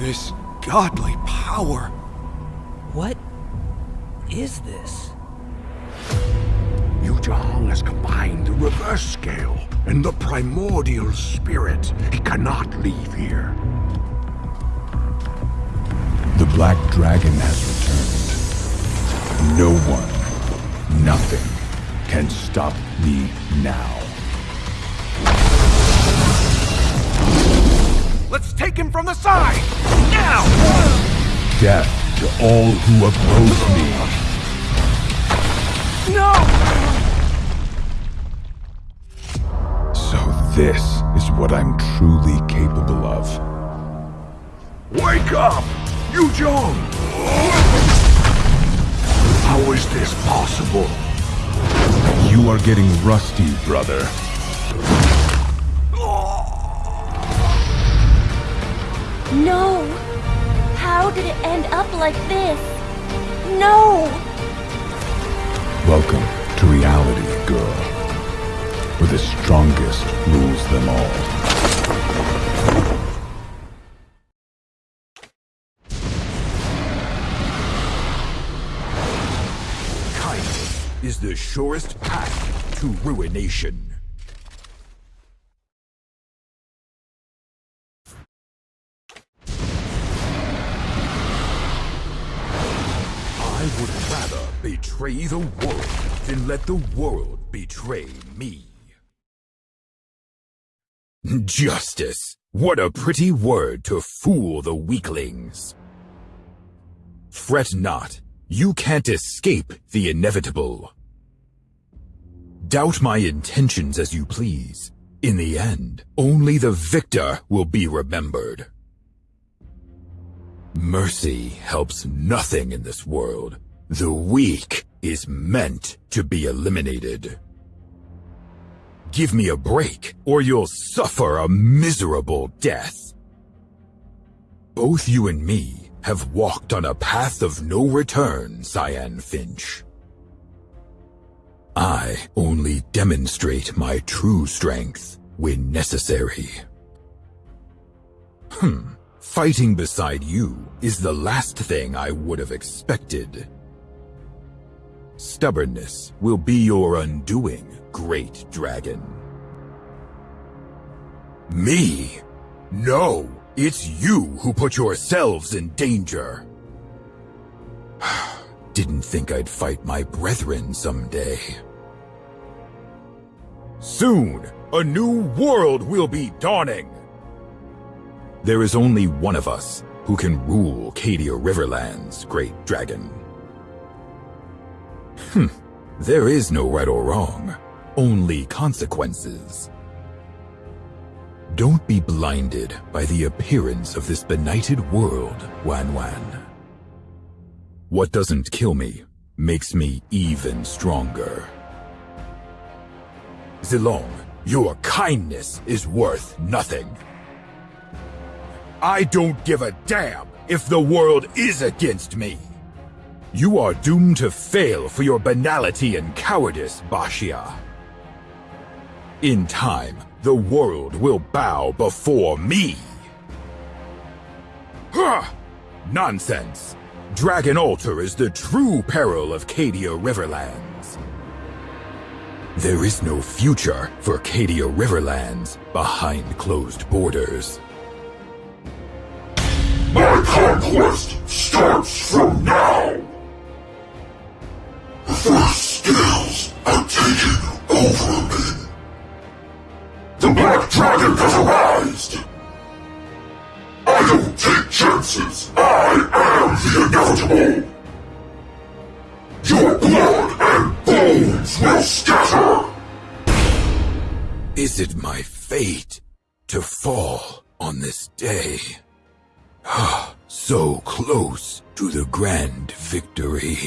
This godly power. What is this? Yuzhong has combined the reverse scale and the primordial spirit. He cannot leave here. The Black Dragon has returned. No one, nothing, can stop me now. Take him from the side! Now! Death to all who oppose me. No! So this is what I'm truly capable of. Wake up! Yuzhong! How is this possible? You are getting rusty, brother. No! How did it end up like this? No! Welcome to reality, girl. Where the strongest rules them all. Kindness is the surest path to ruination. I would rather betray the world than let the world betray me. Justice! What a pretty word to fool the weaklings. Fret not, you can't escape the inevitable. Doubt my intentions as you please. In the end, only the victor will be remembered. Mercy helps nothing in this world. The weak is meant to be eliminated. Give me a break, or you'll suffer a miserable death. Both you and me have walked on a path of no return, Cyan Finch. I only demonstrate my true strength when necessary. Hmm. Fighting beside you is the last thing I would have expected. Stubbornness will be your undoing, great dragon. Me? No, it's you who put yourselves in danger. Didn't think I'd fight my brethren someday. Soon, a new world will be dawning. There is only one of us who can rule Cadia Riverlands, great dragon. Hmm, there is no right or wrong, only consequences. Don't be blinded by the appearance of this benighted world, Wan Wan. What doesn't kill me makes me even stronger. Zilong, your kindness is worth nothing. I don't give a damn if the world is against me. You are doomed to fail for your banality and cowardice, Baxia. In time, the world will bow before me. Huh! Nonsense! Dragon Altar is the true peril of Cadia Riverlands. There is no future for Cadia Riverlands behind closed borders. My conquest starts from now! First scales have taken over me. The Black Dragon has arisen! I don't take chances! I am the inevitable! Your blood and bones will scatter! Is it my fate to fall on this day? so close to the grand victory.